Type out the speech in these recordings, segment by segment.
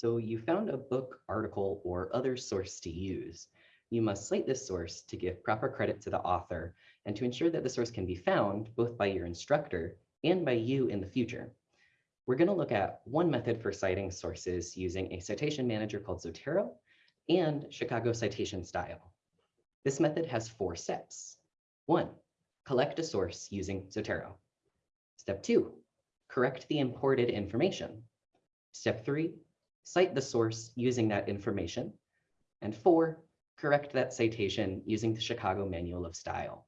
So you found a book, article, or other source to use. You must cite this source to give proper credit to the author and to ensure that the source can be found both by your instructor and by you in the future. We're going to look at one method for citing sources using a citation manager called Zotero and Chicago citation style. This method has four steps. One, collect a source using Zotero. Step two, correct the imported information. Step three, cite the source using that information. And four, correct that citation using the Chicago Manual of Style.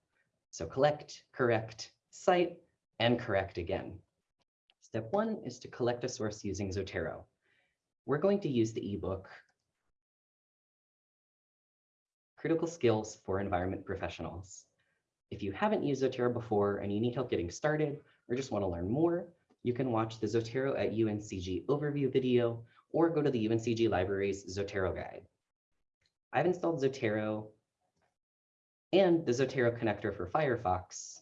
So collect, correct, cite, and correct again. Step one is to collect a source using Zotero. We're going to use the ebook Critical Skills for Environment Professionals. If you haven't used Zotero before and you need help getting started or just want to learn more, you can watch the Zotero at UNCG overview video or go to the UNCG Library's Zotero guide. I've installed Zotero and the Zotero connector for Firefox.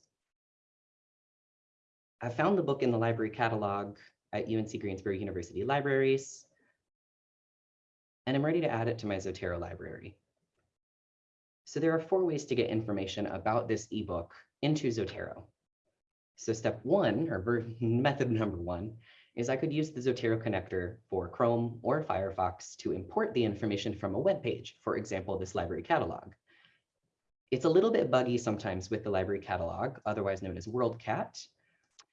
I found the book in the library catalog at UNC Greensboro University Libraries, and I'm ready to add it to my Zotero library. So there are four ways to get information about this ebook into Zotero. So step one, or method number one, is I could use the Zotero connector for Chrome or Firefox to import the information from a web page, for example, this library catalog. It's a little bit buggy sometimes with the library catalog, otherwise known as WorldCat.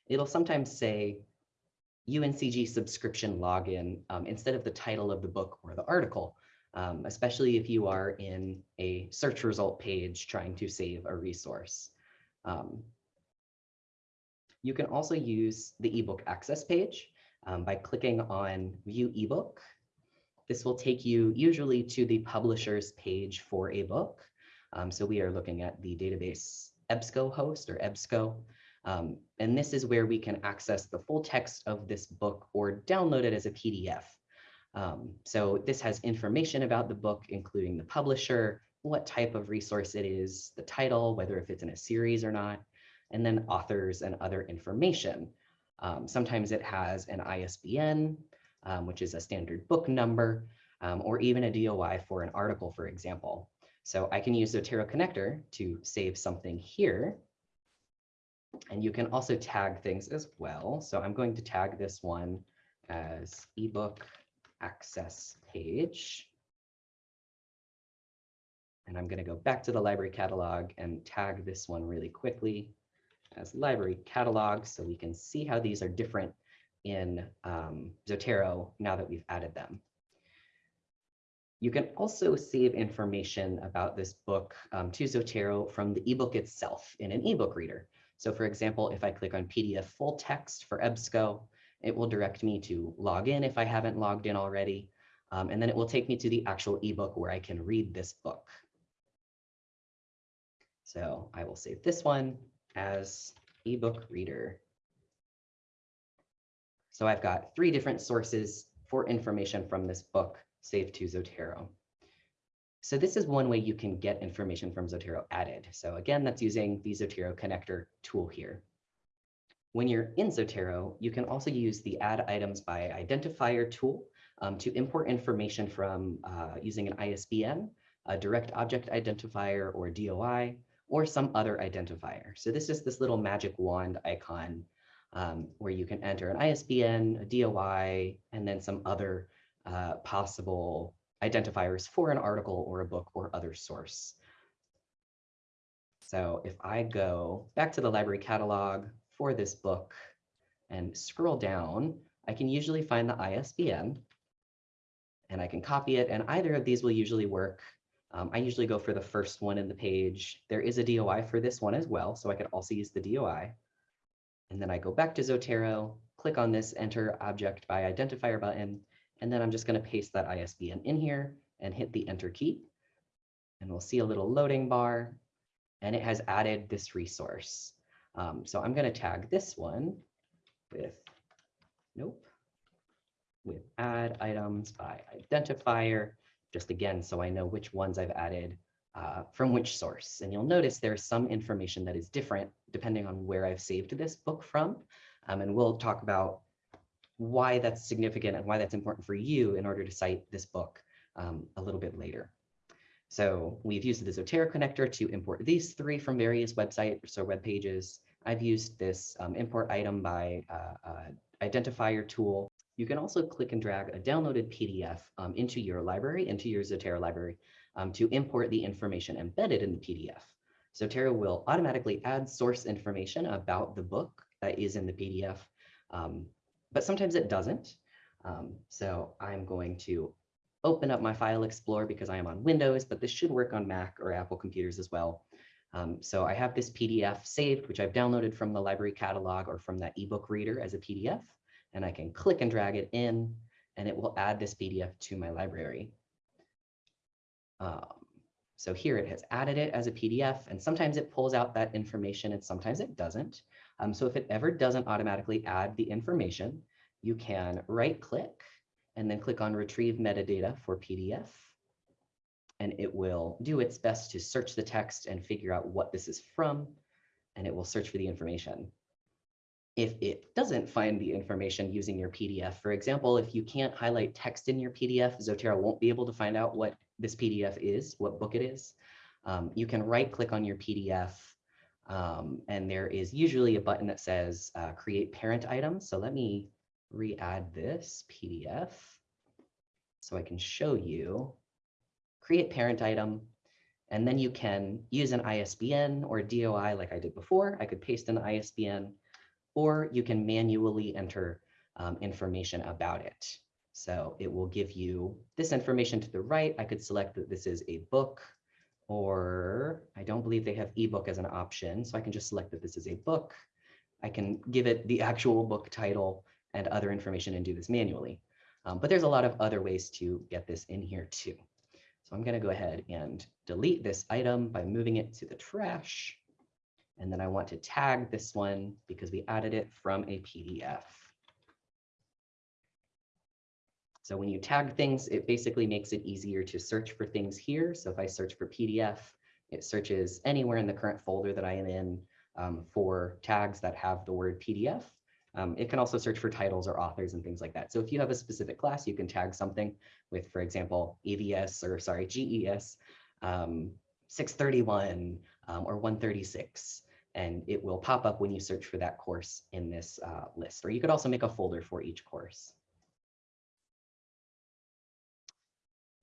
It'll sometimes say UNCG subscription login um, instead of the title of the book or the article, um, especially if you are in a search result page trying to save a resource. Um, you can also use the ebook access page um, by clicking on view ebook. This will take you usually to the publisher's page for a book. Um, so we are looking at the database EBSCO host or EBSCO. Um, and this is where we can access the full text of this book or download it as a PDF. Um, so this has information about the book, including the publisher, what type of resource it is, the title, whether if it's in a series or not, and then authors and other information. Um, sometimes it has an ISBN, um, which is a standard book number, um, or even a DOI for an article, for example. So I can use Zotero connector to save something here. And you can also tag things as well. So I'm going to tag this one as ebook access page. And I'm going to go back to the library catalog and tag this one really quickly as library catalogs. so we can see how these are different in um, Zotero now that we've added them. You can also save information about this book um, to Zotero from the ebook itself in an ebook reader. So for example, if I click on PDF full text for EBSCO, it will direct me to log in if I haven't logged in already. Um, and then it will take me to the actual ebook where I can read this book. So I will save this one as ebook reader. So I've got three different sources for information from this book saved to Zotero. So this is one way you can get information from Zotero added. So again, that's using the Zotero connector tool here. When you're in Zotero, you can also use the add items by identifier tool um, to import information from uh, using an ISBN, a direct object identifier or DOI, or some other identifier. So this is this little magic wand icon um, where you can enter an ISBN, a DOI, and then some other uh, possible identifiers for an article or a book or other source. So if I go back to the library catalog for this book and scroll down, I can usually find the ISBN and I can copy it and either of these will usually work um, I usually go for the first one in the page. There is a DOI for this one as well, so I could also use the DOI. And then I go back to Zotero, click on this enter object by identifier button, and then I'm just going to paste that ISBN in here and hit the enter key. And we'll see a little loading bar, and it has added this resource. Um, so I'm going to tag this one with, nope, with add items by identifier just again, so I know which ones I've added uh, from which source. And you'll notice there's some information that is different depending on where I've saved this book from. Um, and we'll talk about why that's significant and why that's important for you in order to cite this book um, a little bit later. So we've used the Zotero connector to import these three from various websites or web pages. I've used this um, import item by uh, uh, identifier tool. You can also click and drag a downloaded PDF um, into your library, into your Zotero library, um, to import the information embedded in the PDF. Zotero will automatically add source information about the book that is in the PDF, um, but sometimes it doesn't. Um, so I'm going to open up my file explorer because I am on Windows, but this should work on Mac or Apple computers as well. Um, so I have this PDF saved, which I've downloaded from the library catalog or from that ebook reader as a PDF, and I can click and drag it in, and it will add this PDF to my library. Um, so here it has added it as a PDF, and sometimes it pulls out that information and sometimes it doesn't. Um, so if it ever doesn't automatically add the information, you can right click and then click on retrieve metadata for PDF. And it will do its best to search the text and figure out what this is from, and it will search for the information. If it doesn't find the information using your PDF, for example, if you can't highlight text in your PDF, Zotero won't be able to find out what this PDF is, what book it is. Um, you can right click on your PDF um, and there is usually a button that says uh, create parent item. So let me re-add this PDF so I can show you, create parent item, and then you can use an ISBN or DOI like I did before. I could paste an ISBN, or you can manually enter um, information about it. So it will give you this information to the right. I could select that this is a book, or I don't believe they have ebook as an option. So I can just select that this is a book. I can give it the actual book title and other information and do this manually. Um, but there's a lot of other ways to get this in here too. So I'm going to go ahead and delete this item by moving it to the trash. And then I want to tag this one because we added it from a PDF. So when you tag things, it basically makes it easier to search for things here. So if I search for PDF, it searches anywhere in the current folder that I am in um, for tags that have the word PDF. Um, it can also search for titles or authors and things like that. So if you have a specific class, you can tag something with, for example, AVS or sorry, GES um, 631 um, or 136, and it will pop up when you search for that course in this uh, list. Or you could also make a folder for each course.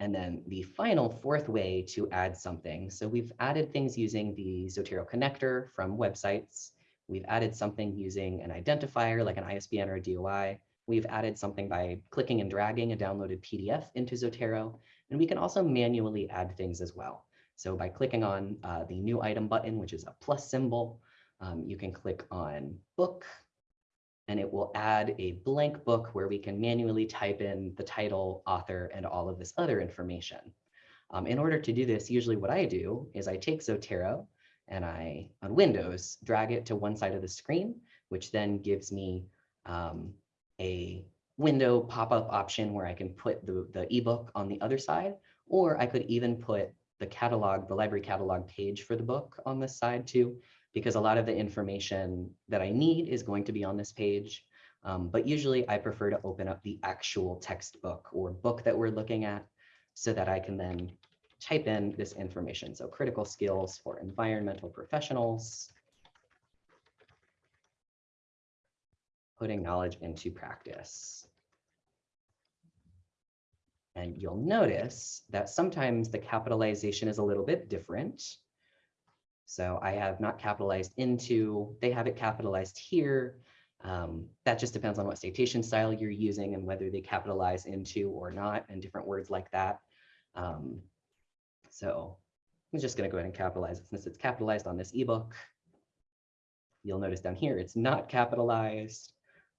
And then the final fourth way to add something. So we've added things using the Zotero connector from websites. We've added something using an identifier like an ISBN or a DOI. We've added something by clicking and dragging a downloaded PDF into Zotero. And we can also manually add things as well. So by clicking on uh, the new item button, which is a plus symbol, um, you can click on book and it will add a blank book where we can manually type in the title, author, and all of this other information. Um, in order to do this, usually what I do is I take Zotero and I, on Windows, drag it to one side of the screen, which then gives me um, a window pop-up option where I can put the, the ebook on the other side, or I could even put the catalog, the library catalog page for the book on this side too, because a lot of the information that I need is going to be on this page. Um, but usually I prefer to open up the actual textbook or book that we're looking at so that I can then type in this information. So critical skills for environmental professionals, putting knowledge into practice. And you'll notice that sometimes the capitalization is a little bit different. So I have not capitalized into, they have it capitalized here. Um, that just depends on what citation style you're using and whether they capitalize into or not and different words like that. Um, so I'm just going to go ahead and capitalize it since it's capitalized on this ebook. You'll notice down here, it's not capitalized.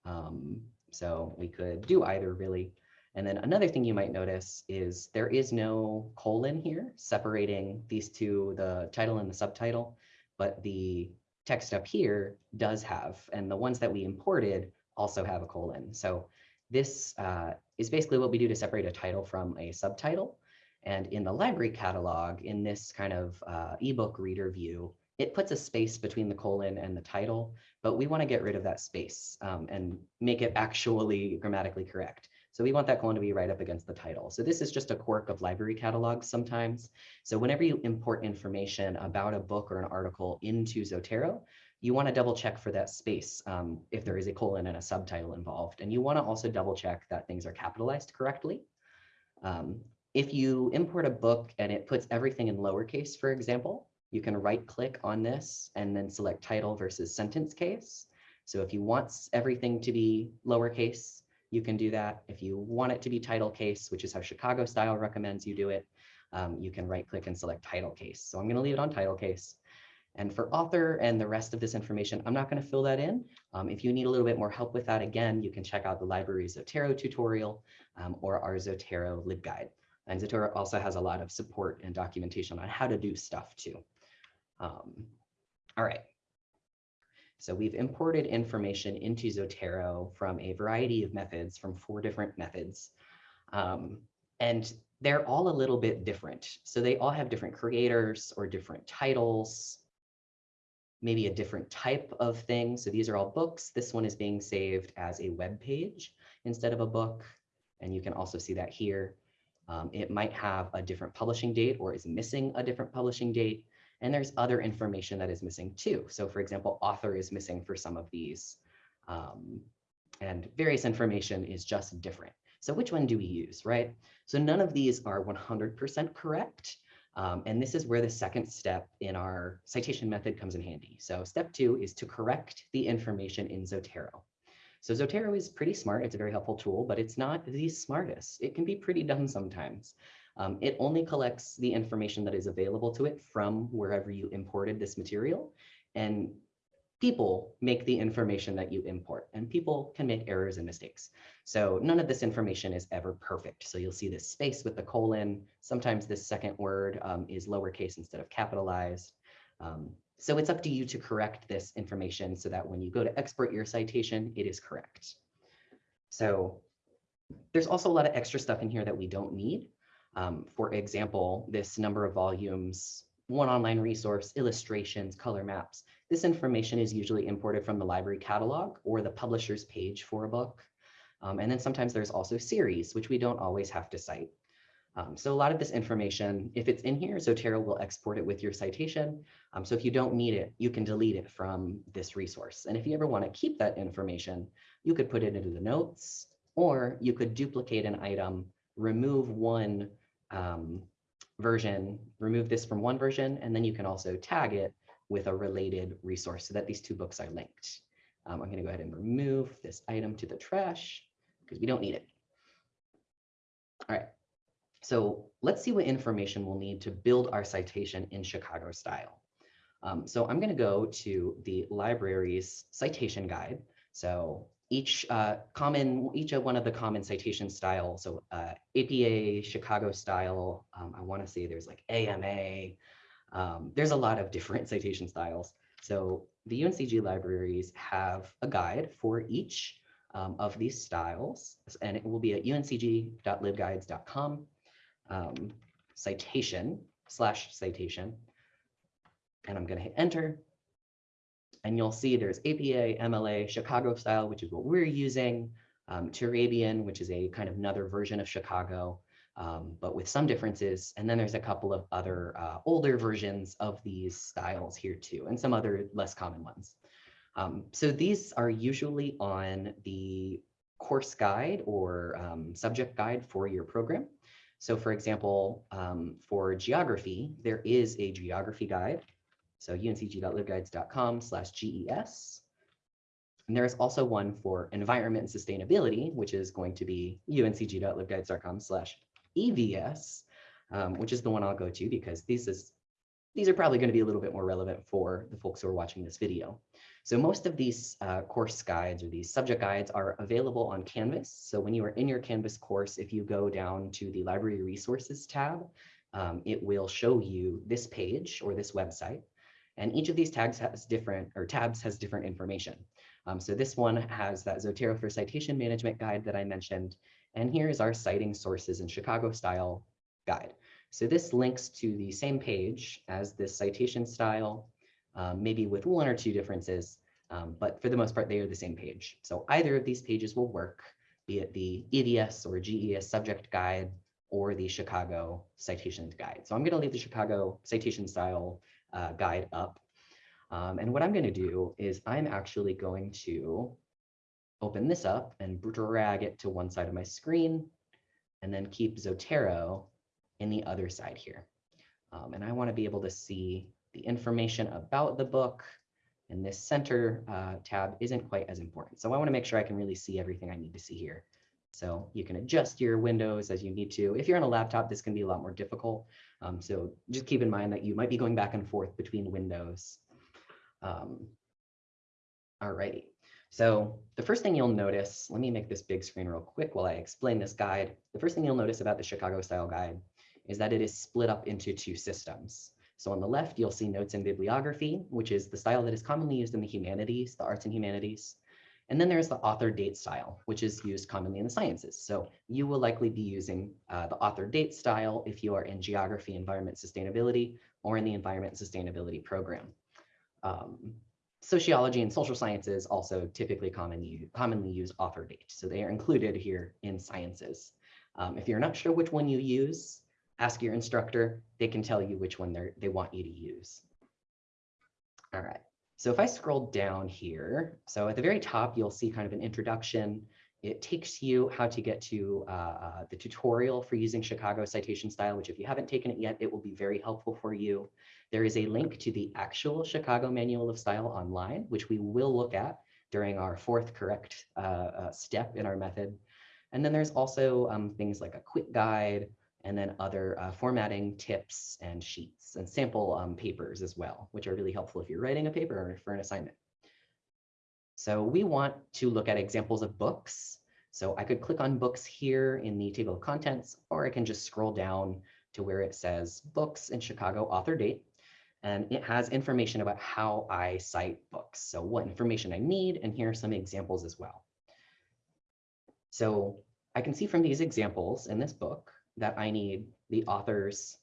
Um, so we could do either really. And then another thing you might notice is there is no colon here separating these two, the title and the subtitle, but the text up here does have, and the ones that we imported also have a colon. So this uh, is basically what we do to separate a title from a subtitle. And in the library catalog, in this kind of uh, ebook reader view, it puts a space between the colon and the title, but we want to get rid of that space um, and make it actually grammatically correct. So we want that colon to be right up against the title. So this is just a quirk of library catalogs sometimes. So whenever you import information about a book or an article into Zotero, you want to double check for that space um, if there is a colon and a subtitle involved. And you want to also double check that things are capitalized correctly. Um, if you import a book and it puts everything in lowercase, for example, you can right click on this and then select title versus sentence case. So if you want everything to be lowercase, you can do that. If you want it to be title case, which is how Chicago style recommends you do it, um, you can right click and select title case. So I'm going to leave it on title case. And for author and the rest of this information, I'm not going to fill that in. Um, if you need a little bit more help with that, again, you can check out the library Zotero tutorial um, or our Zotero LibGuide. And Zotero also has a lot of support and documentation on how to do stuff too. Um, all right, so we've imported information into Zotero from a variety of methods, from four different methods. Um, and they're all a little bit different. So they all have different creators or different titles, maybe a different type of thing. So these are all books. This one is being saved as a web page instead of a book. And you can also see that here. Um, it might have a different publishing date or is missing a different publishing date. And there's other information that is missing too. So for example, author is missing for some of these. Um, and various information is just different. So which one do we use, right? So none of these are 100% correct. Um, and this is where the second step in our citation method comes in handy. So step two is to correct the information in Zotero. So Zotero is pretty smart. It's a very helpful tool, but it's not the smartest. It can be pretty dumb sometimes. Um, it only collects the information that is available to it from wherever you imported this material. And people make the information that you import and people can make errors and mistakes. So none of this information is ever perfect. So you'll see this space with the colon. Sometimes this second word um, is lowercase instead of capitalized. Um, so it's up to you to correct this information so that when you go to export your citation, it is correct. So there's also a lot of extra stuff in here that we don't need. Um, for example, this number of volumes, one online resource, illustrations, color maps. This information is usually imported from the library catalog or the publisher's page for a book. Um, and then sometimes there's also series, which we don't always have to cite. Um, so a lot of this information, if it's in here, Zotero will export it with your citation. Um, so if you don't need it, you can delete it from this resource. And if you ever want to keep that information, you could put it into the notes, or you could duplicate an item, remove one um, version, remove this from one version, and then you can also tag it with a related resource so that these two books are linked. Um, I'm going to go ahead and remove this item to the trash because we don't need it. All right, so let's see what information we'll need to build our citation in Chicago style. Um, so I'm going to go to the library's citation guide. So each uh, common, each of one of the common citation styles. So uh, APA, Chicago style, um, I want to say there's like AMA. Um, there's a lot of different citation styles. So the UNCG libraries have a guide for each um, of these styles, and it will be at uncg.libguides.com um, citation slash citation. And I'm going to hit enter. And you'll see there's APA, MLA, Chicago style, which is what we're using, um, Turabian, which is a kind of another version of Chicago, um, but with some differences. And then there's a couple of other uh, older versions of these styles here too, and some other less common ones. Um, so these are usually on the course guide or um, subject guide for your program. So for example, um, for geography, there is a geography guide so uncg.libguides.com slash GES. And there is also one for environment and sustainability, which is going to be uncg.libguides.com slash EVS, um, which is the one I'll go to because these is these are probably going to be a little bit more relevant for the folks who are watching this video. So most of these uh, course guides or these subject guides are available on Canvas. So when you are in your Canvas course, if you go down to the library resources tab, um, it will show you this page or this website. And each of these tags has different, or tabs has different information. Um, so this one has that Zotero for Citation Management Guide that I mentioned. And here is our citing sources in Chicago style guide. So this links to the same page as this citation style. um, maybe with one or two differences, um, but for the most part, they are the same page. So either of these pages will work, be it the EVS or GES subject guide or the Chicago citation guide. So I'm going to leave the Chicago citation style uh, guide up. Um, and what I'm going to do is I'm actually going to open this up and drag it to one side of my screen and then keep Zotero in the other side here. Um, and I want to be able to see the information about the book and this center uh, tab isn't quite as important. So I want to make sure I can really see everything I need to see here. So you can adjust your windows as you need to. If you're on a laptop, this can be a lot more difficult. Um, so just keep in mind that you might be going back and forth between windows. Um, all righty. So the first thing you'll notice, let me make this big screen real quick while I explain this guide. The first thing you'll notice about the Chicago style guide is that it is split up into two systems. So on the left, you'll see notes and bibliography, which is the style that is commonly used in the humanities, the arts and humanities. And then there's the author date style, which is used commonly in the sciences. So you will likely be using uh, the author date style if you are in geography, environment, sustainability, or in the environment sustainability program. Um, sociology and social sciences also typically commonly, commonly use author date. So they are included here in sciences. Um, if you're not sure which one you use, ask your instructor. They can tell you which one they they want you to use. All right. So if I scroll down here, so at the very top, you'll see kind of an introduction. It takes you how to get to uh, the tutorial for using Chicago citation style, which if you haven't taken it yet, it will be very helpful for you. There is a link to the actual Chicago Manual of Style online, which we will look at during our fourth correct uh, uh step in our method. And then there's also um, things like a quick guide, and then other uh, formatting tips and sheets and sample um, papers as well, which are really helpful if you're writing a paper or for an assignment. So we want to look at examples of books. So I could click on books here in the table of contents, or I can just scroll down to where it says books in Chicago author date. And it has information about how I cite books. So what information I need, and here are some examples as well. So I can see from these examples in this book that I need the author's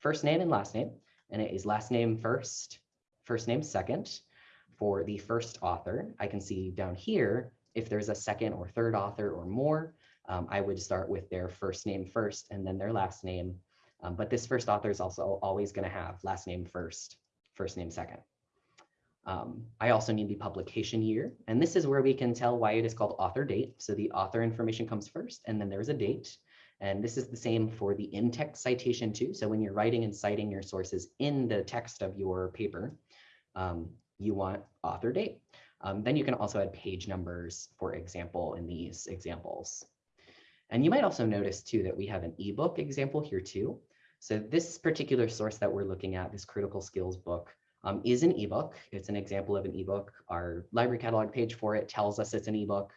first name and last name, and it is last name first, first name second for the first author. I can see down here, if there's a second or third author or more, um, I would start with their first name first and then their last name. Um, but this first author is also always going to have last name first, first name second. Um, I also need the publication year, and this is where we can tell why it is called author date. So the author information comes first, and then there's a date. And this is the same for the in-text citation too. So when you're writing and citing your sources in the text of your paper, um, you want author date. Um, then you can also add page numbers, for example, in these examples. And you might also notice too that we have an ebook example here too. So this particular source that we're looking at, this critical skills book, um, is an ebook. It's an example of an ebook. Our library catalog page for it tells us it's an ebook.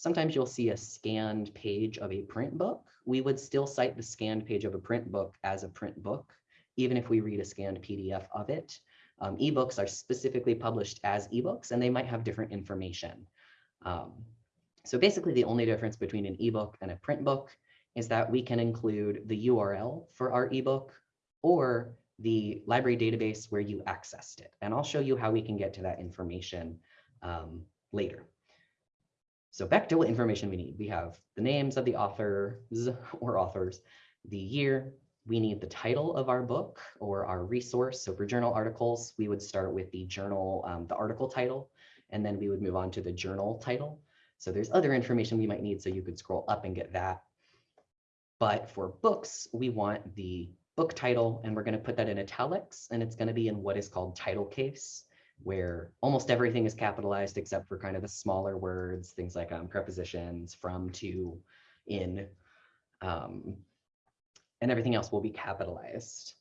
Sometimes you'll see a scanned page of a print book. We would still cite the scanned page of a print book as a print book, even if we read a scanned PDF of it. Um, ebooks are specifically published as ebooks, and they might have different information. Um, so basically, the only difference between an ebook and a print book is that we can include the URL for our ebook or the library database where you accessed it. And I'll show you how we can get to that information um, later. So back to what information we need. We have the names of the authors or authors, the year, we need the title of our book or our resource. So for journal articles, we would start with the journal, um, the article title, and then we would move on to the journal title. So there's other information we might need, so you could scroll up and get that. But for books, we want the book title, and we're going to put that in italics, and it's going to be in what is called title case where almost everything is capitalized except for kind of the smaller words, things like um, prepositions, from, to, in, um, and everything else will be capitalized.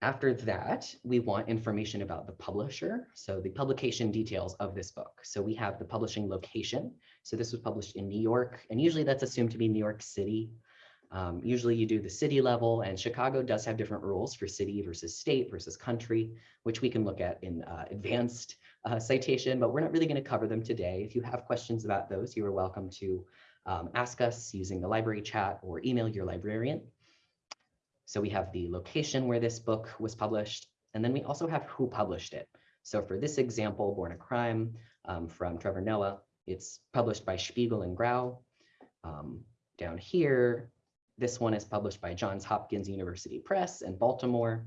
After that, we want information about the publisher. So the publication details of this book. So we have the publishing location. So this was published in New York, and usually that's assumed to be New York City. Um, usually you do the city level and Chicago does have different rules for city versus state versus country, which we can look at in uh, advanced uh, citation, but we're not really going to cover them today. If you have questions about those, you are welcome to um, ask us using the library chat or email your librarian. So we have the location where this book was published. And then we also have who published it. So for this example, Born a Crime um, from Trevor Noah, it's published by Spiegel and Grau. Um, down here, this one is published by Johns Hopkins University Press in Baltimore.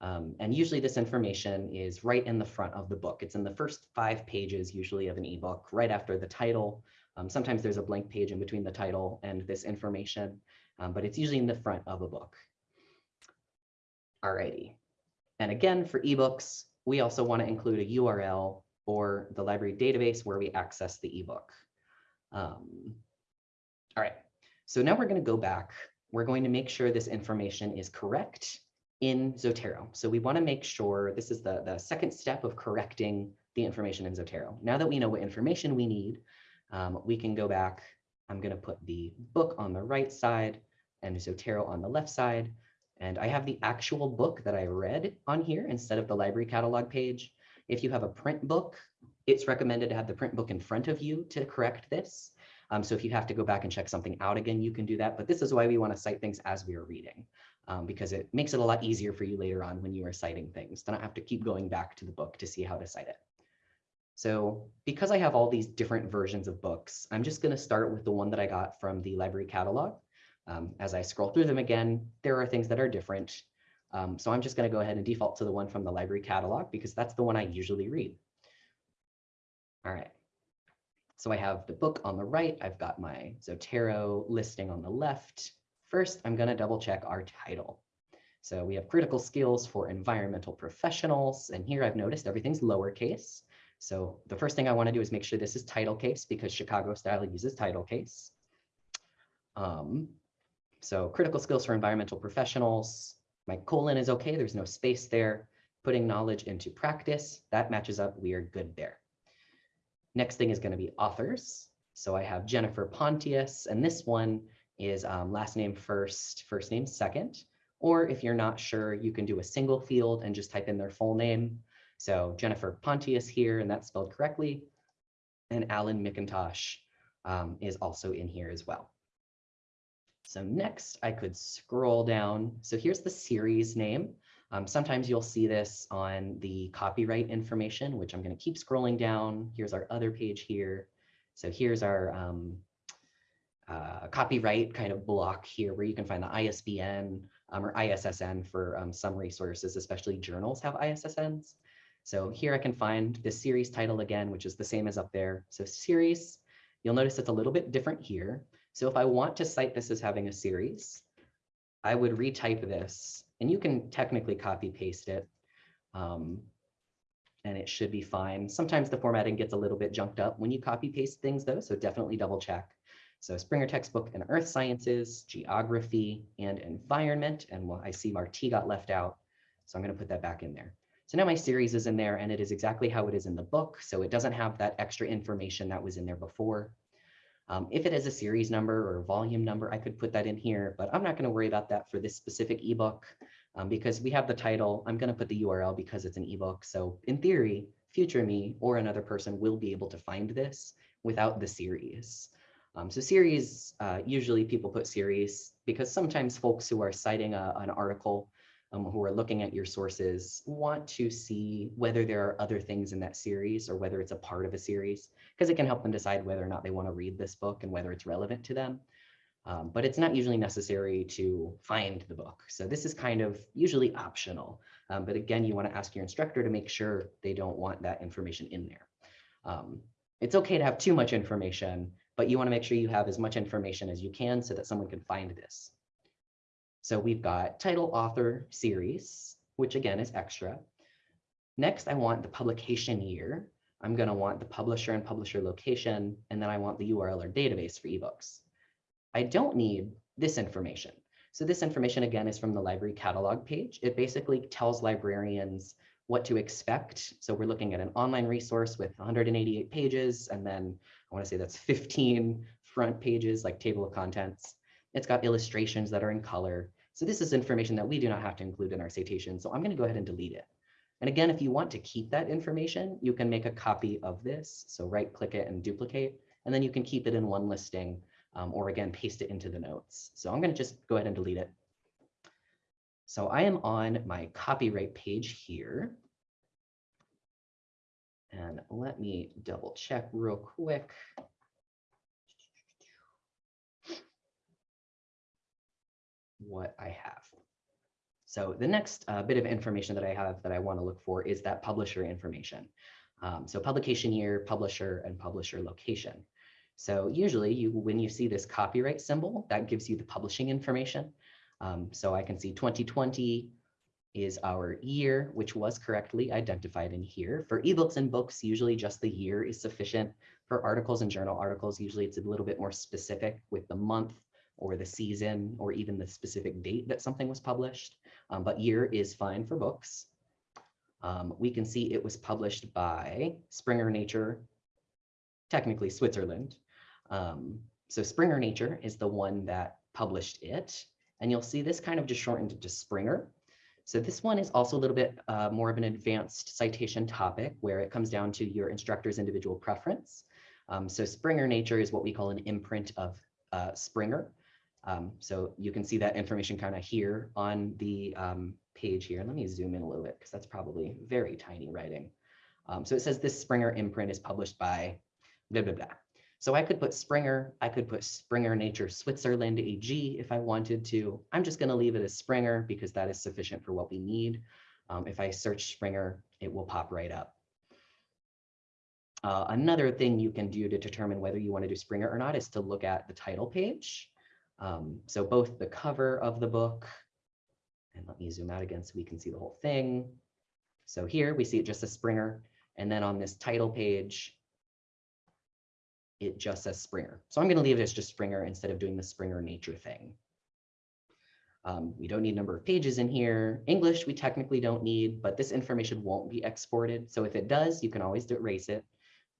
Um, and usually this information is right in the front of the book. It's in the first five pages usually of an ebook, right after the title. Um, sometimes there's a blank page in between the title and this information, um, but it's usually in the front of a book. Alrighty. And again, for ebooks, we also want to include a URL or the library database where we access the ebook. Um, all right, so now we're going to go back. We're going to make sure this information is correct in Zotero. So we want to make sure this is the, the second step of correcting the information in Zotero. Now that we know what information we need, um, we can go back. I'm going to put the book on the right side and Zotero on the left side. And I have the actual book that I read on here instead of the library catalog page. If you have a print book, it's recommended to have the print book in front of you to correct this. Um, so if you have to go back and check something out again, you can do that. But this is why we want to cite things as we are reading um, because it makes it a lot easier for you later on when you are citing things to not have to keep going back to the book to see how to cite it. So because I have all these different versions of books, I'm just going to start with the one that I got from the library catalog. Um, as I scroll through them again, there are things that are different. Um, so I'm just going to go ahead and default to the one from the library catalog because that's the one I usually read. All right. So I have the book on the right. I've got my Zotero listing on the left. First, I'm going to double check our title. So we have critical skills for environmental professionals. And here I've noticed everything's lowercase. So the first thing I want to do is make sure this is title case because Chicago style uses title case. Um, so critical skills for environmental professionals. My colon is okay. There's no space there. Putting knowledge into practice. That matches up. We are good there. Next thing is going to be authors. So I have Jennifer Pontius, and this one is um, last name first, first name second. Or if you're not sure, you can do a single field and just type in their full name. So Jennifer Pontius here, and that's spelled correctly. And Alan McIntosh um, is also in here as well. So next I could scroll down. So here's the series name. Um, sometimes you'll see this on the copyright information, which I'm going to keep scrolling down. Here's our other page here. So here's our um, uh, copyright kind of block here where you can find the ISBN um, or ISSN for um, some resources, especially journals have ISSNs. So here I can find the series title again, which is the same as up there. So series, you'll notice it's a little bit different here. So if I want to cite this as having a series, I would retype this and you can technically copy paste it. Um, and it should be fine. Sometimes the formatting gets a little bit junked up when you copy paste things though, so definitely double check. So Springer textbook in earth sciences, geography, and environment. And I see Marti got left out, so I'm gonna put that back in there. So now my series is in there and it is exactly how it is in the book. So it doesn't have that extra information that was in there before. Um, if it has a series number or volume number, I could put that in here, but I'm not going to worry about that for this specific ebook um, because we have the title. I'm going to put the URL because it's an ebook. So in theory, future me or another person will be able to find this without the series. Um, so series, uh, usually people put series because sometimes folks who are citing a, an article um, who are looking at your sources want to see whether there are other things in that series or whether it's a part of a series, because it can help them decide whether or not they want to read this book and whether it's relevant to them. Um, but it's not usually necessary to find the book. So this is kind of usually optional. Um, but again, you want to ask your instructor to make sure they don't want that information in there. Um, it's okay to have too much information, but you want to make sure you have as much information as you can so that someone can find this. So we've got title, author, series, which again is extra. Next, I want the publication year. I'm going to want the publisher and publisher location, and then I want the URL or database for ebooks. I don't need this information. So this information, again, is from the library catalog page. It basically tells librarians what to expect. So we're looking at an online resource with 188 pages, and then I want to say that's 15 front pages, like table of contents. It's got illustrations that are in color. So this is information that we do not have to include in our citation. So I'm going to go ahead and delete it. And again, if you want to keep that information, you can make a copy of this. So right click it and duplicate, and then you can keep it in one listing um, or again, paste it into the notes. So I'm going to just go ahead and delete it. So I am on my copyright page here. And let me double check real quick. What I have. So the next uh, bit of information that I have that I want to look for is that publisher information. Um, so publication year, publisher, and publisher location. So usually you, when you see this copyright symbol, that gives you the publishing information. Um, so I can see 2020 is our year, which was correctly identified in here. For ebooks and books, usually just the year is sufficient. For articles and journal articles, usually it's a little bit more specific with the month or the season or even the specific date that something was published. Um, but year is fine for books. Um, we can see it was published by Springer Nature, technically Switzerland. Um, so Springer Nature is the one that published it. And you'll see this kind of just shortened to Springer. So this one is also a little bit uh, more of an advanced citation topic where it comes down to your instructor's individual preference. Um, so Springer Nature is what we call an imprint of uh, Springer. Um, so you can see that information kind of here on the um, page here. Let me zoom in a little bit because that's probably very tiny writing. Um, so it says this Springer imprint is published by blah, blah, blah. So I could put Springer, I could put Springer Nature Switzerland AG if I wanted to. I'm just gonna leave it as Springer because that is sufficient for what we need. Um, if I search Springer, it will pop right up. Uh, another thing you can do to determine whether you wanna do Springer or not is to look at the title page. Um, so both the cover of the book, and let me zoom out again so we can see the whole thing. So here we see it just as Springer. And then on this title page, it just says Springer. So I'm going to leave it as just Springer instead of doing the Springer nature thing. Um, we don't need number of pages in here. English, we technically don't need, but this information won't be exported. So if it does, you can always erase it.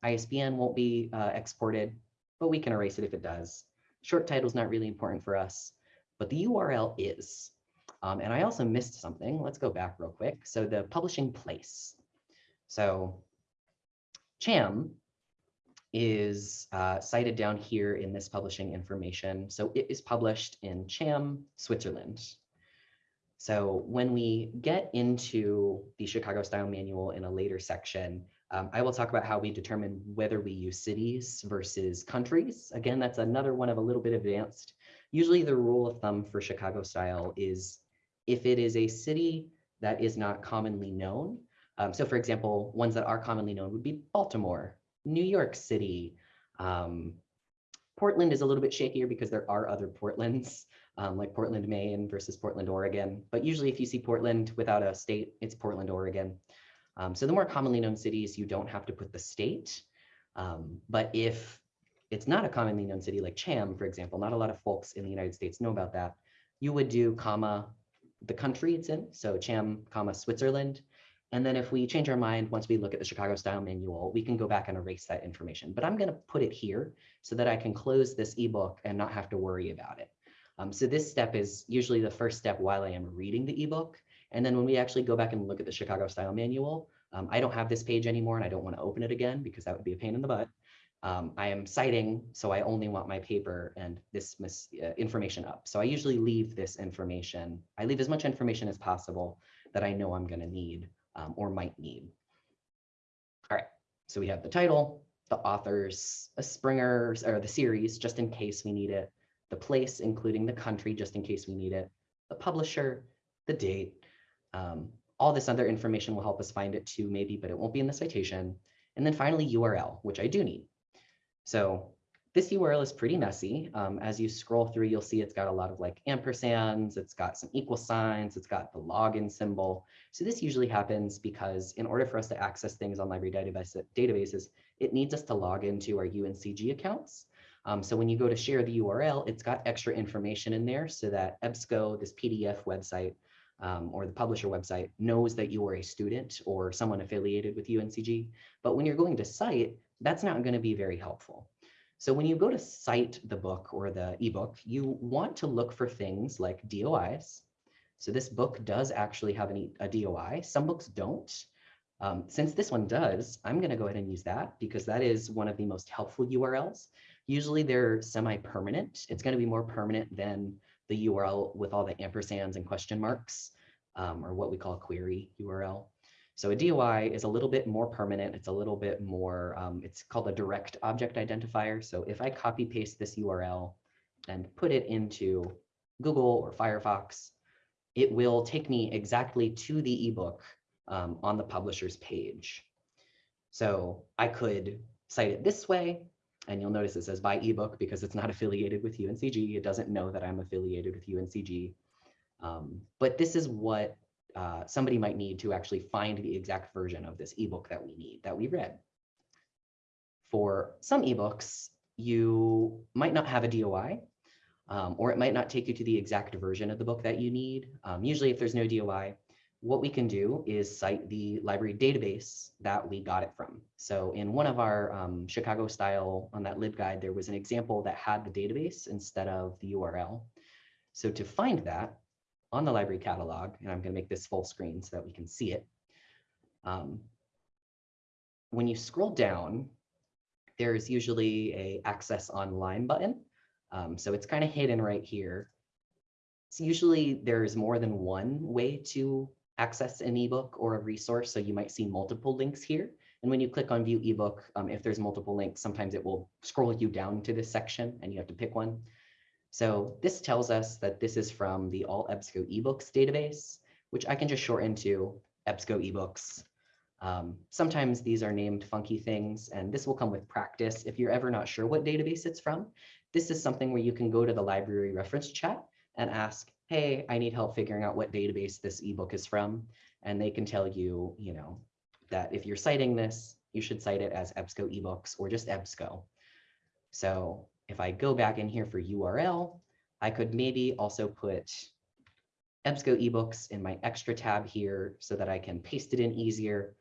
ISBN won't be uh, exported, but we can erase it if it does. Short title is not really important for us, but the URL is. Um, and I also missed something. Let's go back real quick. So the publishing place. So CHAM is uh, cited down here in this publishing information. So it is published in Cham, Switzerland. So when we get into the Chicago Style Manual in a later section, um, I will talk about how we determine whether we use cities versus countries. Again, that's another one of a little bit advanced. Usually the rule of thumb for Chicago style is if it is a city that is not commonly known. Um, so for example, ones that are commonly known would be Baltimore, New York City. Um, Portland is a little bit shakier because there are other Portlands, um, like Portland, Maine versus Portland, Oregon. But usually if you see Portland without a state, it's Portland, Oregon. Um, so the more commonly known cities, you don't have to put the state. Um, but if it's not a commonly known city like Cham, for example, not a lot of folks in the United States know about that, you would do comma the country it's in, so Cham, comma Switzerland, and then if we change our mind, once we look at the Chicago style manual, we can go back and erase that information. But I'm going to put it here so that I can close this ebook and not have to worry about it. Um, so this step is usually the first step while I am reading the ebook. And then when we actually go back and look at the Chicago style manual, um, I don't have this page anymore and I don't want to open it again because that would be a pain in the butt. Um, I am citing, so I only want my paper and this uh, information up. So I usually leave this information, I leave as much information as possible that I know I'm going to need um, or might need. All right, so we have the title, the authors, a Springer or the series, just in case we need it, the place, including the country, just in case we need it, the publisher, the date. Um, all this other information will help us find it too, maybe, but it won't be in the citation. And then finally, URL, which I do need. So this URL is pretty messy. Um, as you scroll through, you'll see it's got a lot of like ampersands, it's got some equal signs, it's got the login symbol. So this usually happens because in order for us to access things on library database, databases, it needs us to log into our UNCG accounts. Um, so when you go to share the URL, it's got extra information in there so that EBSCO, this PDF website, um, or the publisher website knows that you are a student or someone affiliated with UNCG. But when you're going to cite, that's not going to be very helpful. So when you go to cite the book or the ebook, you want to look for things like DOIs. So this book does actually have an, a DOI. Some books don't. Um, since this one does, I'm going to go ahead and use that because that is one of the most helpful URLs. Usually they're semi-permanent. It's going to be more permanent than the URL with all the ampersands and question marks. um, or what we call a query URL. So a DOI is a little bit more permanent. It's a little bit more, um, it's called a direct object identifier. So if I copy paste this URL and put it into Google or Firefox, it will take me exactly to the ebook um, on the publisher's page. So I could cite it this way, and you'll notice it says by ebook because it's not affiliated with UNCG. It doesn't know that I'm affiliated with UNCG. Um, but this is what uh, somebody might need to actually find the exact version of this ebook that we need, that we read. For some ebooks, you might not have a DOI, um, or it might not take you to the exact version of the book that you need. Um, usually if there's no DOI, what we can do is cite the library database that we got it from. So in one of our um, Chicago style on that LibGuide, there was an example that had the database instead of the URL. So to find that on the library catalog, and I'm going to make this full screen so that we can see it. Um, when you scroll down, there's usually a access online button. Um, so it's kind of hidden right here. So usually there's more than one way to access an ebook or a resource. So you might see multiple links here. And when you click on view ebook, um, if there's multiple links, sometimes it will scroll you down to this section and you have to pick one. So this tells us that this is from the All EBSCO eBooks database, which I can just shorten to EBSCO eBooks. Um, sometimes these are named funky things, and this will come with practice. If you're ever not sure what database it's from, this is something where you can go to the library reference chat and ask, hey, I need help figuring out what database this ebook is from. And they can tell you, you know, that if you're citing this, you should cite it as EBSCO ebooks or just EBSCO. So if I go back in here for URL, I could maybe also put EBSCO ebooks in my extra tab here so that I can paste it in easier.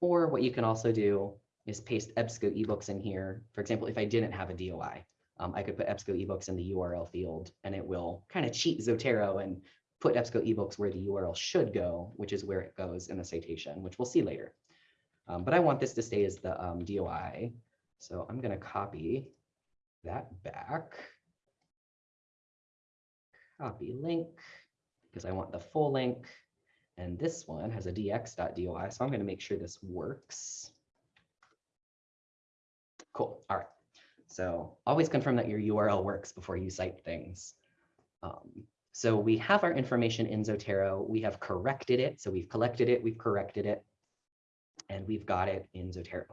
Or what you can also do is paste EBSCO ebooks in here. For example, if I didn't have a DOI, um, I could put EBSCO ebooks in the URL field and it will kind of cheat Zotero and put EBSCO ebooks where the URL should go, which is where it goes in the citation, which we'll see later. Um, but I want this to stay as the um, DOI. So I'm going to copy that back. Copy link, because I want the full link. And this one has a dx.doi, so I'm going to make sure this works. Cool. All right. So always confirm that your URL works before you cite things. Um, so we have our information in Zotero. We have corrected it. So we've collected it, we've corrected it, and we've got it in Zotero.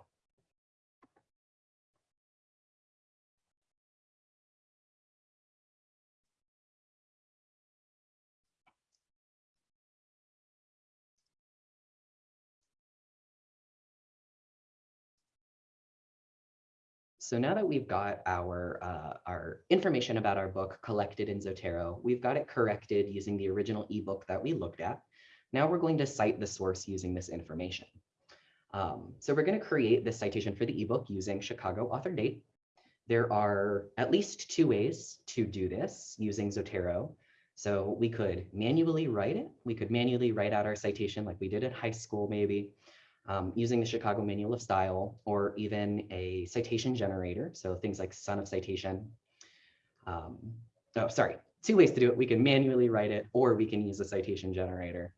So now that we've got our, uh, our information about our book collected in Zotero, we've got it corrected using the original ebook that we looked at. Now we're going to cite the source using this information. Um, so we're going to create this citation for the ebook using Chicago author date. There are at least two ways to do this using Zotero. So we could manually write it. We could manually write out our citation like we did in high school, maybe um, using the Chicago Manual of Style or even a citation generator. So things like Son of Citation. Um, oh, sorry, two ways to do it. We can manually write it or we can use a citation generator.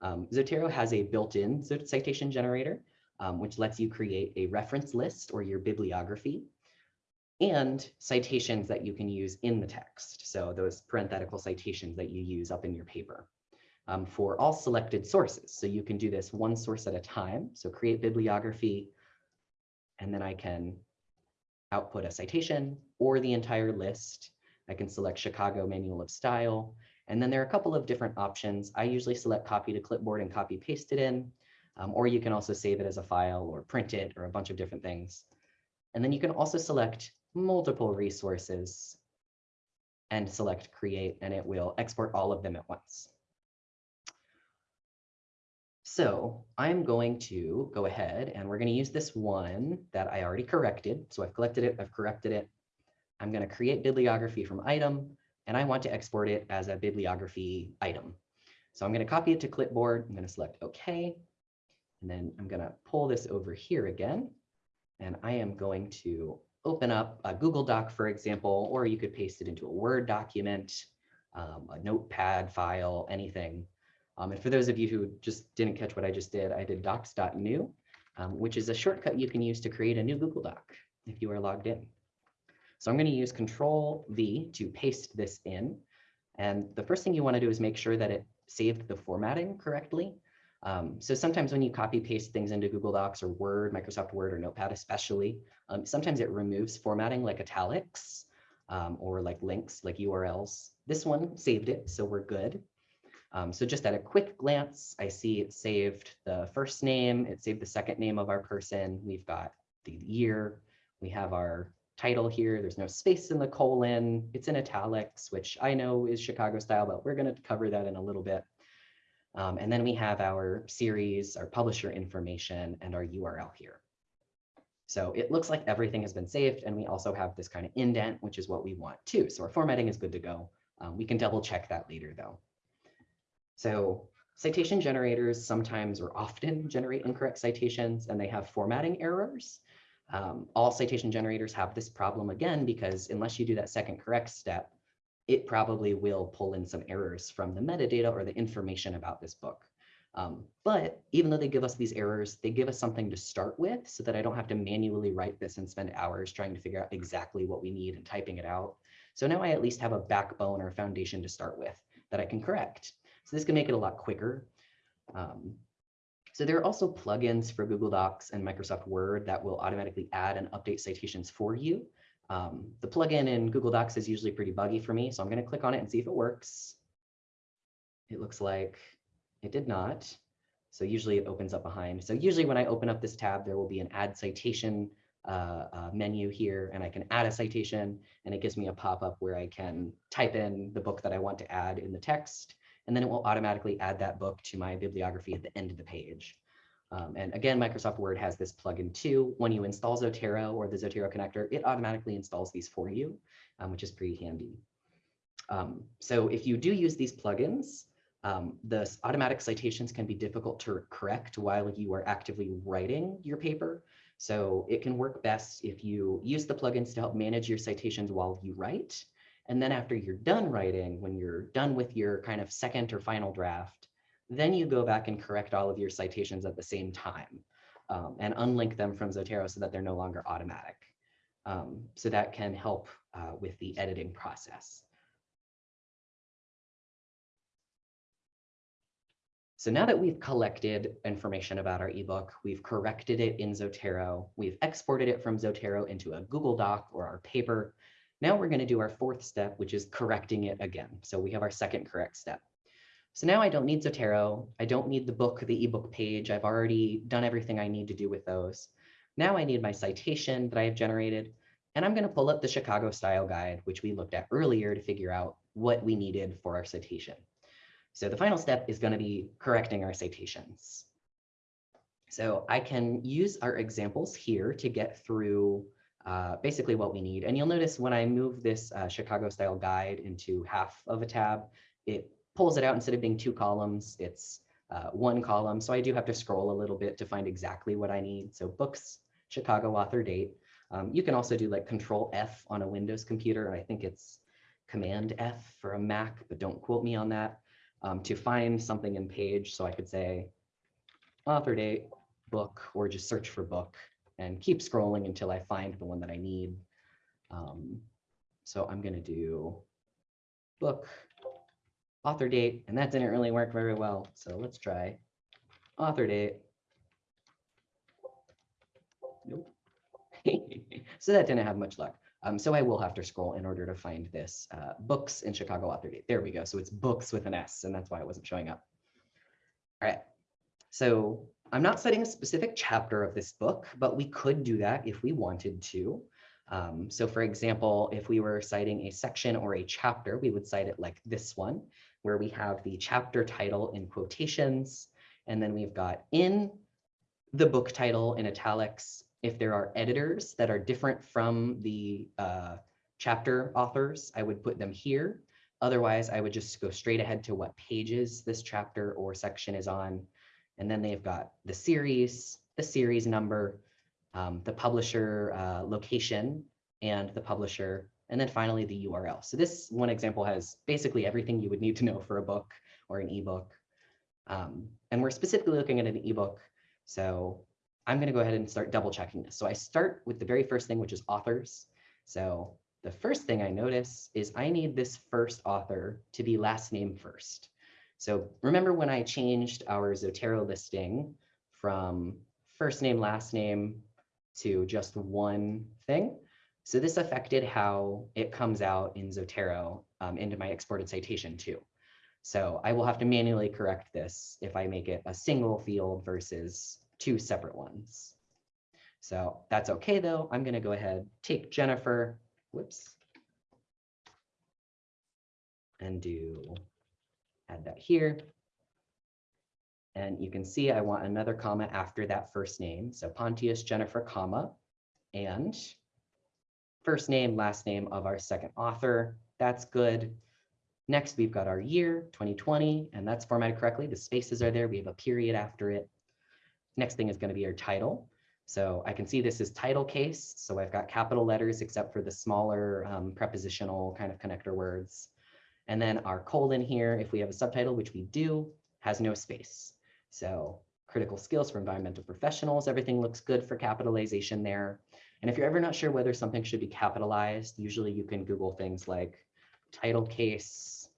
Um, Zotero has a built-in citation generator, um, which lets you create a reference list or your bibliography and citations that you can use in the text. So those parenthetical citations that you use up in your paper um, for all selected sources. So you can do this one source at a time. So create bibliography, and then I can output a citation or the entire list. I can select Chicago Manual of Style. And then there are a couple of different options. I usually select copy to clipboard and copy paste it in, um, or you can also save it as a file or print it or a bunch of different things. And then you can also select multiple resources and select create, and it will export all of them at once. So I'm going to go ahead and we're going to use this one that I already corrected. So I've collected it, I've corrected it. I'm going to create bibliography from item, and I want to export it as a bibliography item. So I'm going to copy it to clipboard. I'm going to select OK. And then I'm going to pull this over here again. And I am going to open up a Google Doc, for example, or you could paste it into a Word document, um, a notepad file, anything. Um, and for those of you who just didn't catch what I just did, I did docs.new, um, which is a shortcut you can use to create a new Google Doc if you are logged in. So I'm going to use Control V to paste this in. And the first thing you want to do is make sure that it saved the formatting correctly. Um, so sometimes when you copy paste things into Google Docs or Word, Microsoft Word or Notepad especially, um, sometimes it removes formatting like italics um, or like links like URLs. This one saved it, so we're good. Um, so just at a quick glance, I see it saved the first name, it saved the second name of our person. We've got the year, we have our title here. There's no space in the colon. It's in italics, which I know is Chicago style, but we're going to cover that in a little bit. Um, and then we have our series, our publisher information, and our URL here. So it looks like everything has been saved, and we also have this kind of indent, which is what we want too. So our formatting is good to go. Um, we can double check that later though. So citation generators sometimes or often generate incorrect citations, and they have formatting errors. Um, all citation generators have this problem again, because unless you do that second correct step, it probably will pull in some errors from the metadata or the information about this book. Um, but even though they give us these errors, they give us something to start with so that I don't have to manually write this and spend hours trying to figure out exactly what we need and typing it out. So now I at least have a backbone or a foundation to start with that I can correct. So this can make it a lot quicker. Um, so there are also plugins for Google Docs and Microsoft Word that will automatically add and update citations for you. Um, the plugin in Google Docs is usually pretty buggy for me, so I'm going to click on it and see if it works. It looks like it did not. So usually it opens up behind. So usually when I open up this tab, there will be an add citation uh, uh, menu here, and I can add a citation, and it gives me a pop-up where I can type in the book that I want to add in the text, and then it will automatically add that book to my bibliography at the end of the page. Um, and again, Microsoft Word has this plugin too. When you install Zotero or the Zotero connector, it automatically installs these for you, um, which is pretty handy. Um, so if you do use these plugins, um, the automatic citations can be difficult to correct while you are actively writing your paper. So it can work best if you use the plugins to help manage your citations while you write. And then after you're done writing, when you're done with your kind of second or final draft, then you go back and correct all of your citations at the same time um, and unlink them from Zotero so that they're no longer automatic. Um, so that can help uh, with the editing process. So now that we've collected information about our ebook, we've corrected it in Zotero, we've exported it from Zotero into a Google Doc or our paper. Now we're going to do our fourth step, which is correcting it again. So we have our second correct step. So now I don't need Zotero. I don't need the book, the ebook page. I've already done everything I need to do with those. Now I need my citation that I have generated, and I'm going to pull up the Chicago style guide, which we looked at earlier to figure out what we needed for our citation. So the final step is going to be correcting our citations. So I can use our examples here to get through uh, basically what we need. And you'll notice when I move this uh, Chicago style guide into half of a tab, it pulls it out instead of being two columns, it's uh, one column. So I do have to scroll a little bit to find exactly what I need. So books, Chicago author date. Um, you can also do like control F on a Windows computer. I think it's command F for a Mac, but don't quote me on that. Um, to find something in page. So I could say author date, book, or just search for book and keep scrolling until I find the one that I need. Um, so I'm going to do book author date, and that didn't really work very well. So let's try author date. Nope. so that didn't have much luck. Um, so I will have to scroll in order to find this uh, books in Chicago author date. There we go. So it's books with an S, and that's why it wasn't showing up. All right. So I'm not citing a specific chapter of this book, but we could do that if we wanted to. Um, so for example, if we were citing a section or a chapter, we would cite it like this one where we have the chapter title in quotations, and then we've got in the book title in italics, if there are editors that are different from the uh, chapter authors, I would put them here. Otherwise, I would just go straight ahead to what pages this chapter or section is on. And then they've got the series, the series number, um, the publisher uh, location, and the publisher and then finally the URL. So this one example has basically everything you would need to know for a book or an ebook. Um, and we're specifically looking at an ebook. So I'm going to go ahead and start double checking this. So I start with the very first thing, which is authors. So the first thing I notice is I need this first author to be last name first. So remember when I changed our Zotero listing from first name, last name to just one thing? So this affected how it comes out in Zotero um, into my exported citation too. So I will have to manually correct this if I make it a single field versus two separate ones. So that's okay though. I'm gonna go ahead, take Jennifer, whoops. And do, add that here. And you can see I want another comma after that first name. So Pontius Jennifer, comma, and first name, last name of our second author. That's good. Next, we've got our year, 2020, and that's formatted correctly. The spaces are there. We have a period after it. Next thing is going to be our title. So I can see this is title case. So I've got capital letters except for the smaller um, prepositional kind of connector words. And then our colon here, if we have a subtitle, which we do, has no space. So critical skills for environmental professionals, everything looks good for capitalization there. And if you're ever not sure whether something should be capitalized, usually you can Google things like title case,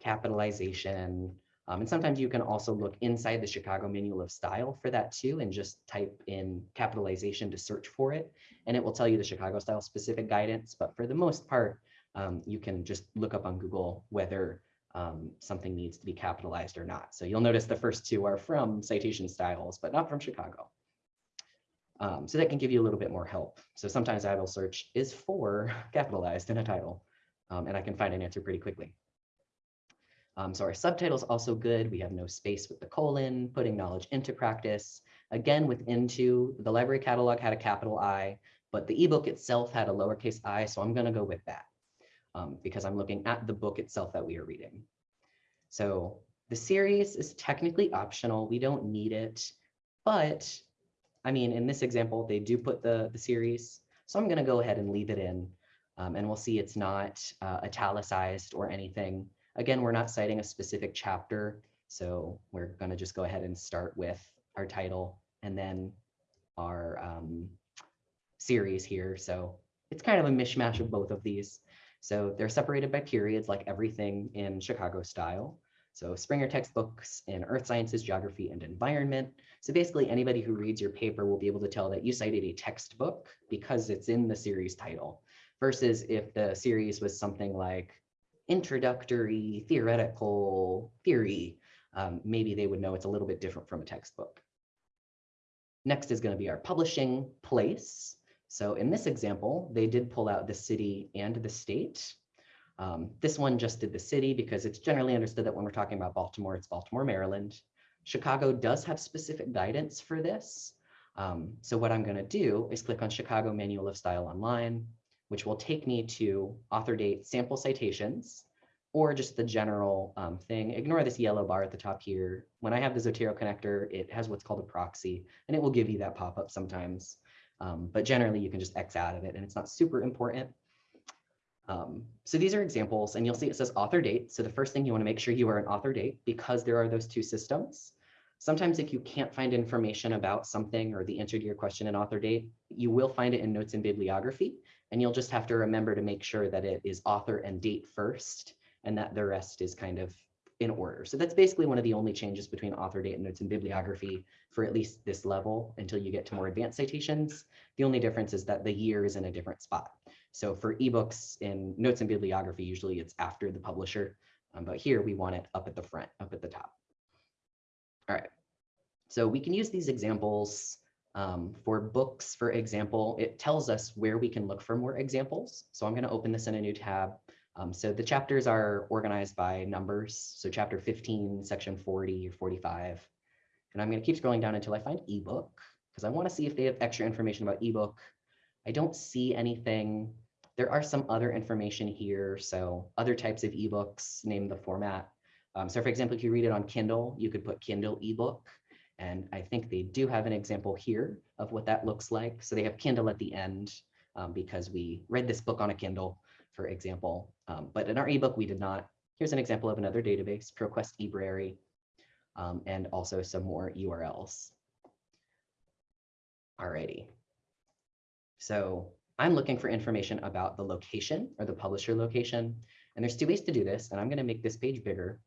capitalization, um, and sometimes you can also look inside the Chicago Manual of Style for that too, and just type in capitalization to search for it, and it will tell you the Chicago style specific guidance. But for the most part, um, you can just look up on Google whether um, something needs to be capitalized or not. So you'll notice the first two are from citation styles, but not from Chicago. Um, so that can give you a little bit more help. So sometimes I will search is for capitalized in a title, um, and I can find an answer pretty quickly. Um, so our subtitle is also good. We have no space with the colon, putting knowledge into practice. Again, with into, the library catalog had a capital I, but the ebook itself had a lowercase i, so I'm going to go with that um, because I'm looking at the book itself that we are reading. So the series is technically optional. We don't need it, but I mean, in this example, they do put the, the series. So I'm going to go ahead and leave it in um, and we'll see it's not uh, italicized or anything. Again, we're not citing a specific chapter. So we're going to just go ahead and start with our title and then our um, series here. So it's kind of a mishmash of both of these. So they're separated by periods like everything in Chicago style. So Springer textbooks in earth sciences, geography, and environment. So basically anybody who reads your paper will be able to tell that you cited a textbook because it's in the series title versus if the series was something like introductory theoretical theory, um, maybe they would know it's a little bit different from a textbook. Next is going to be our publishing place. So in this example, they did pull out the city and the state. Um, this one just did the city because it's generally understood that when we're talking about Baltimore, it's Baltimore, Maryland. Chicago does have specific guidance for this. Um, so what I'm going to do is click on Chicago Manual of Style Online, which will take me to author date sample citations or just the general um, thing. Ignore this yellow bar at the top here. When I have the Zotero connector, it has what's called a proxy, and it will give you that pop-up sometimes. Um, but generally you can just X out of it and it's not super important. Um, so these are examples and you'll see it says author date. So the first thing you wanna make sure you are an author date because there are those two systems. Sometimes if you can't find information about something or the answer to your question in author date, you will find it in notes and bibliography. And you'll just have to remember to make sure that it is author and date first and that the rest is kind of in order. So that's basically one of the only changes between author date and notes and bibliography for at least this level until you get to more advanced citations. The only difference is that the year is in a different spot. So for ebooks in notes and bibliography, usually it's after the publisher, um, but here we want it up at the front, up at the top. All right, so we can use these examples um, for books, for example, it tells us where we can look for more examples. So I'm going to open this in a new tab um, so the chapters are organized by numbers. So chapter 15, section 40 or 45. And I'm going to keep scrolling down until I find ebook because I want to see if they have extra information about ebook. I don't see anything. There are some other information here. So other types of ebooks, name the format. Um, so for example, if you read it on Kindle, you could put Kindle ebook. And I think they do have an example here of what that looks like. So they have Kindle at the end um, because we read this book on a Kindle for example. Um, but in our ebook, we did not. Here's an example of another database, ProQuest eBrary. um, and also some more URLs. Alrighty. So I'm looking for information about the location or the publisher location. And there's two ways to do this, and I'm going to make this page bigger.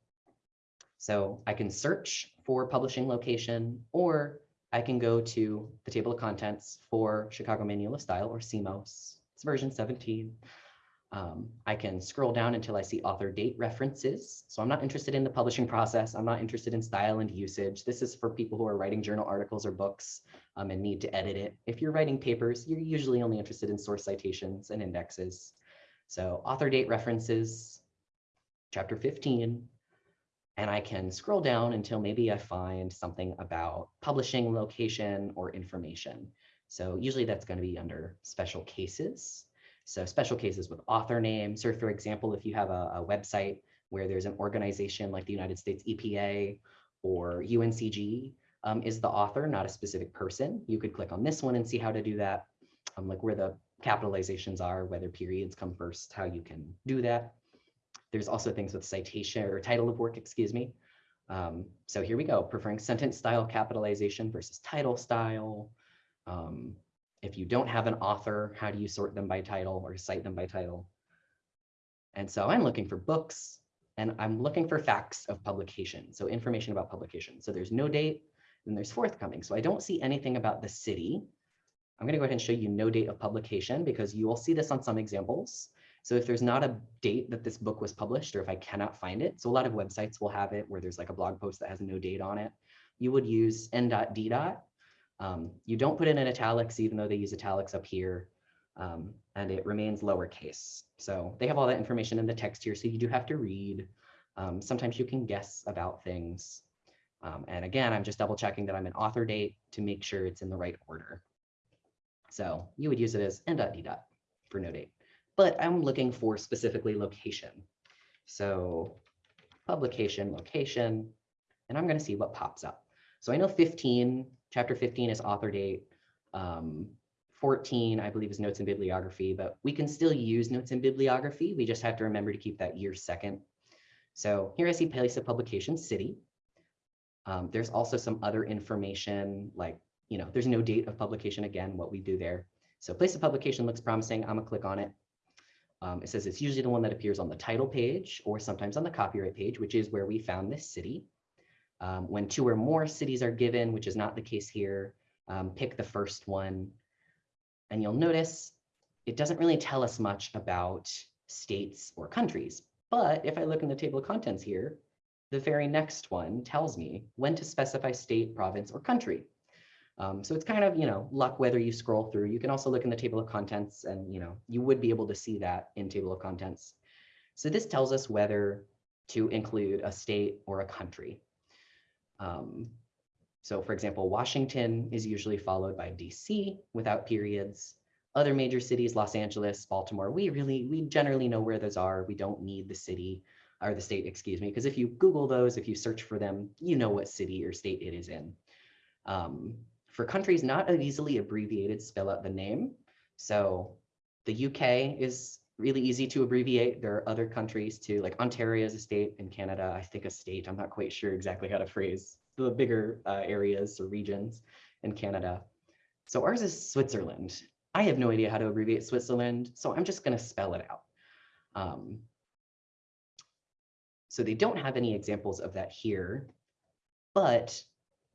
So I can search for publishing location, or I can go to the table of contents for Chicago Manual of Style or CMOS. It's version 17. Um, I can scroll down until I see author date references. So I'm not interested in the publishing process. I'm not interested in style and usage. This is for people who are writing journal articles or books um, and need to edit it. If you're writing papers, you're usually only interested in source citations and indexes. So author date references, chapter 15, and I can scroll down until maybe I find something about publishing location or information. So usually that's going to be under special cases. So special cases with author names, or for example, if you have a, a website where there's an organization like the United States EPA or UNCG um, is the author, not a specific person, you could click on this one and see how to do that, um, like where the capitalizations are, whether periods come first, how you can do that. There's also things with citation or title of work, excuse me. Um, so here we go, preferring sentence style capitalization versus title style. If you don't have an author, how do you sort them by title or cite them by title? And so I'm looking for books and I'm looking for facts of publication. So information about publication. So there's no date and there's forthcoming. So I don't see anything about the city. I'm going to go ahead and show you no date of publication because you will see this on some examples. So if there's not a date that this book was published or if I cannot find it, so a lot of websites will have it where there's like a blog post that has no date on it, you would use n.d. Um, you don't put it in italics, even though they use italics up here, um, and it remains lowercase. So they have all that information in the text here, so you do have to read. Um, sometimes you can guess about things. Um, and again, I'm just double checking that I'm in author date to make sure it's in the right order. So you would use it as n.d. for no date, but I'm looking for specifically location. So publication, location, and I'm going to see what pops up. So I know 15 Chapter 15 is author date. Um, 14, I believe, is notes and bibliography, but we can still use notes and bibliography. We just have to remember to keep that year second. So here I see place of publication, city. Um, there's also some other information like, you know, there's no date of publication again, what we do there. So place of publication looks promising. I'm gonna click on it. Um, it says it's usually the one that appears on the title page or sometimes on the copyright page, which is where we found this city. Um, when two or more cities are given, which is not the case here, um, pick the first one. And you'll notice it doesn't really tell us much about states or countries. But if I look in the table of contents here, the very next one tells me when to specify state, province, or country. Um, so it's kind of, you know, luck whether you scroll through. You can also look in the table of contents and, you know, you would be able to see that in table of contents. So this tells us whether to include a state or a country. Um, so for example, Washington is usually followed by DC without periods. Other major cities, Los Angeles, Baltimore, we really, we generally know where those are. We don't need the city or the state, excuse me, because if you Google those, if you search for them, you know what city or state it is in. Um, for countries not easily abbreviated, spell out the name. So the UK is really easy to abbreviate. There are other countries too, like Ontario is a state in Canada, I think a state, I'm not quite sure exactly how to phrase the bigger uh, areas or regions in Canada. So ours is Switzerland. I have no idea how to abbreviate Switzerland, so I'm just gonna spell it out. Um, so they don't have any examples of that here, but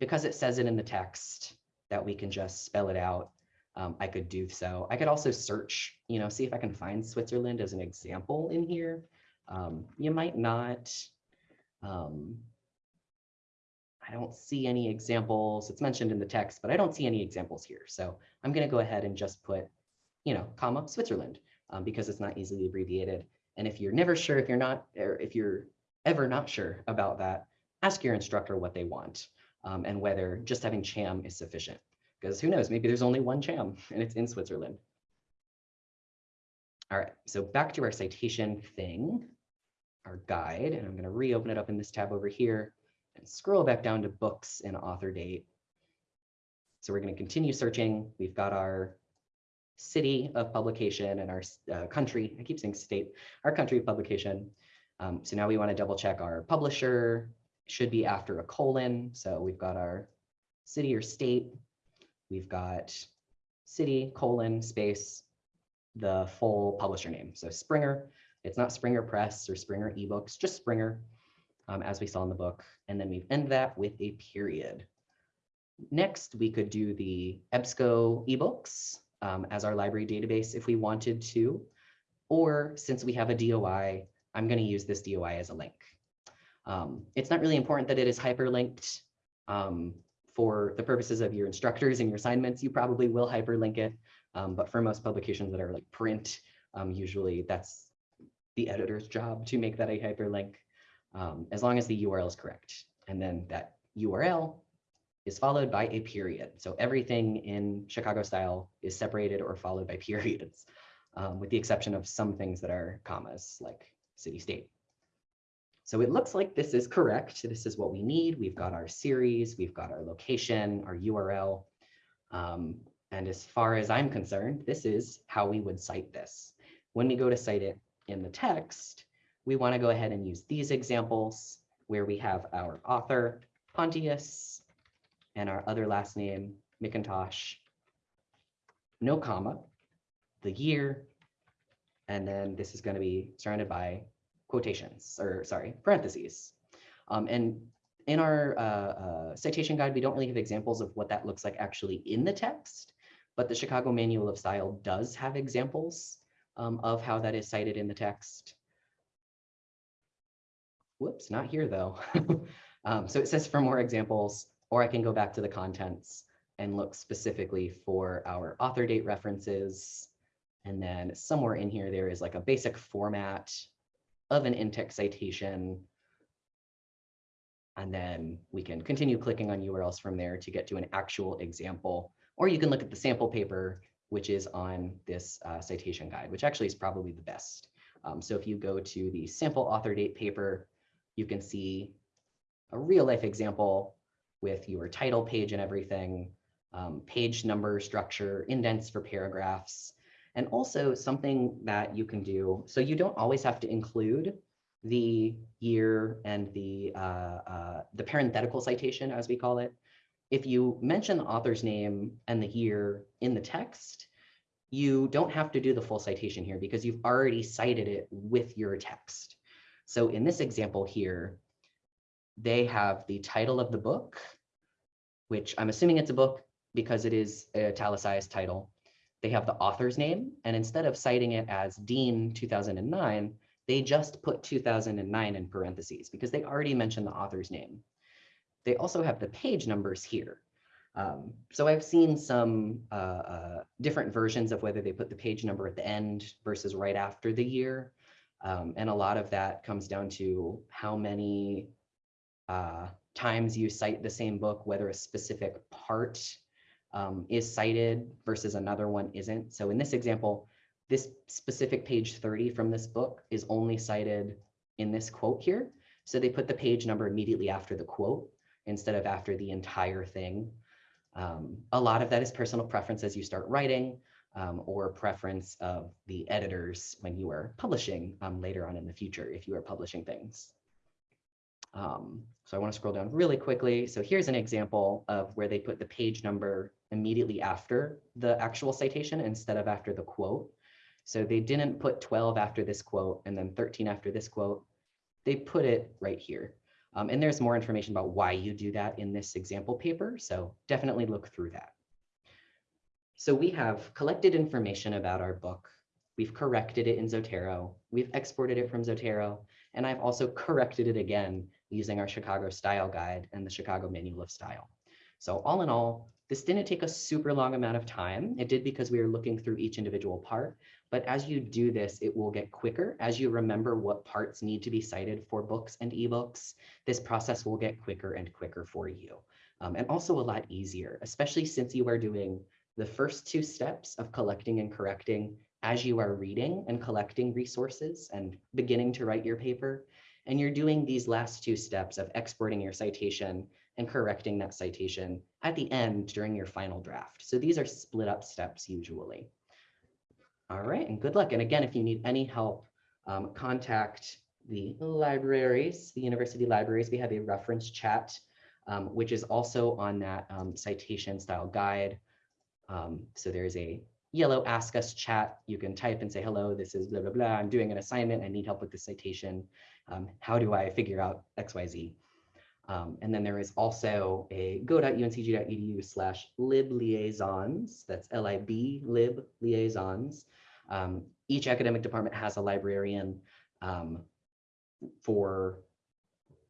because it says it in the text that we can just spell it out, um, I could do so. I could also search, you know, see if I can find Switzerland as an example in here. Um, you might not. Um, I don't see any examples. It's mentioned in the text, but I don't see any examples here. So I'm going to go ahead and just put, you know, comma Switzerland um, because it's not easily abbreviated. And if you're never sure, if you're not, or if you're ever not sure about that, ask your instructor what they want um, and whether just having CHAM is sufficient because who knows, maybe there's only one CHAM and it's in Switzerland. All right, so back to our citation thing, our guide, and I'm going to reopen it up in this tab over here and scroll back down to books and author date. So we're going to continue searching. We've got our city of publication and our uh, country. I keep saying state, our country of publication. Um, so now we want to double check our publisher, should be after a colon. So we've got our city or state. We've got city, colon, space, the full publisher name. So Springer, it's not Springer Press or Springer eBooks, just Springer, um, as we saw in the book. And then we end that with a period. Next, we could do the EBSCO ebooks um, as our library database if we wanted to. Or since we have a DOI, I'm going to use this DOI as a link. Um, it's not really important that it is hyperlinked. Um, for the purposes of your instructors and your assignments, you probably will hyperlink it. Um, but for most publications that are like print, um, usually that's the editor's job to make that a hyperlink, um, as long as the URL is correct. And then that URL is followed by a period. So everything in Chicago style is separated or followed by periods, um, with the exception of some things that are commas like city state. So it looks like this is correct. This is what we need. We've got our series, we've got our location, our URL. Um, and as far as I'm concerned, this is how we would cite this. When we go to cite it in the text, we want to go ahead and use these examples where we have our author, Pontius, and our other last name, McIntosh, no comma, the year, and then this is going to be surrounded by quotations, or sorry, parentheses. Um, and in our uh, uh, citation guide, we don't really have examples of what that looks like actually in the text, but the Chicago Manual of Style does have examples um, of how that is cited in the text. Whoops, not here though. um, so it says for more examples, or I can go back to the contents and look specifically for our author date references. And then somewhere in here, there is like a basic format of an in-text citation. And then we can continue clicking on URLs from there to get to an actual example. Or you can look at the sample paper, which is on this uh, citation guide, which actually is probably the best. Um, so if you go to the sample author date paper, you can see a real life example with your title page and everything, um, page number structure, indents for paragraphs, and also something that you can do. So you don't always have to include the year and the, uh, uh, the parenthetical citation, as we call it. If you mention the author's name and the year in the text, you don't have to do the full citation here because you've already cited it with your text. So in this example here, they have the title of the book, which I'm assuming it's a book because it is a italicized title they have the author's name, and instead of citing it as Dean 2009, they just put 2009 in parentheses because they already mentioned the author's name. They also have the page numbers here. Um, so I've seen some uh, uh, different versions of whether they put the page number at the end versus right after the year. Um, and a lot of that comes down to how many uh, times you cite the same book, whether a specific part um, is cited versus another one isn't. So in this example, this specific page 30 from this book is only cited in this quote here. So they put the page number immediately after the quote instead of after the entire thing. Um, a lot of that is personal preference as you start writing um, or preference of the editors when you are publishing um, later on in the future if you are publishing things. Um, so I want to scroll down really quickly. So here's an example of where they put the page number immediately after the actual citation instead of after the quote. So they didn't put 12 after this quote and then 13 after this quote. They put it right here. Um, and there's more information about why you do that in this example paper. So definitely look through that. So we have collected information about our book. We've corrected it in Zotero. We've exported it from Zotero. And I've also corrected it again using our Chicago Style Guide and the Chicago Manual of Style. So all in all, this didn't take a super long amount of time. It did because we were looking through each individual part. But as you do this, it will get quicker. As you remember what parts need to be cited for books and ebooks, this process will get quicker and quicker for you. Um, and also a lot easier, especially since you are doing the first two steps of collecting and correcting as you are reading and collecting resources and beginning to write your paper. And you're doing these last two steps of exporting your citation and correcting that citation at the end during your final draft. So these are split up steps usually. All right, and good luck. And again, if you need any help, um, contact the libraries, the university libraries, we have a reference chat, um, which is also on that um, citation style guide. Um, so there's a yellow ask us chat. You can type and say, hello, this is blah, blah, blah. I'm doing an assignment. I need help with the citation. Um, how do I figure out XYZ? Um, and then there is also a go.uncg.edu slash lib liaisons. That's L-I-B lib liaisons. Um, each academic department has a librarian um, for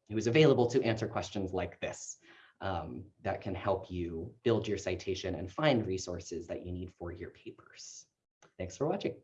who is available to answer questions like this um, that can help you build your citation and find resources that you need for your papers. Thanks for watching.